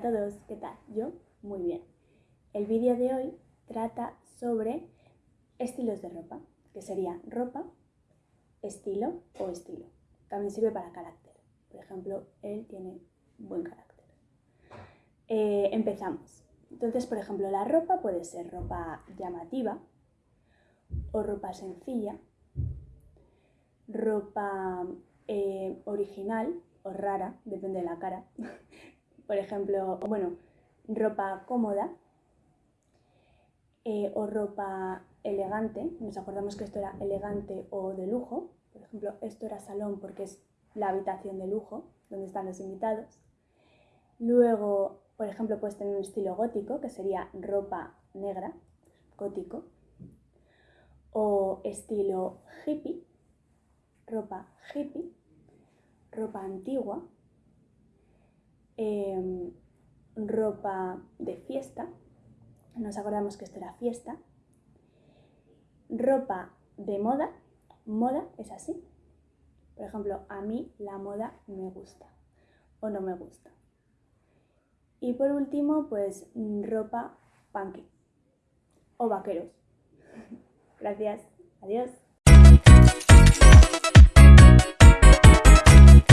todos, ¿qué tal? Yo muy bien. El vídeo de hoy trata sobre estilos de ropa, que sería ropa, estilo o estilo. También sirve para carácter. Por ejemplo, él tiene buen carácter. Eh, empezamos. Entonces, por ejemplo, la ropa puede ser ropa llamativa o ropa sencilla, ropa eh, original o rara, depende de la cara. por ejemplo, bueno, ropa cómoda eh, o ropa elegante. Nos acordamos que esto era elegante o de lujo. Por ejemplo, esto era salón porque es la habitación de lujo, donde están los invitados. Luego, por ejemplo, puedes tener un estilo gótico, que sería ropa negra, gótico. O estilo hippie, ropa hippie, ropa antigua, Em, ropa de fiesta, nos acordamos que esto era fiesta, ropa de moda, moda es así. Por ejemplo, a mí la moda me gusta o no me gusta. Y por último, pues ropa punky o vaqueros. Gracias, adiós.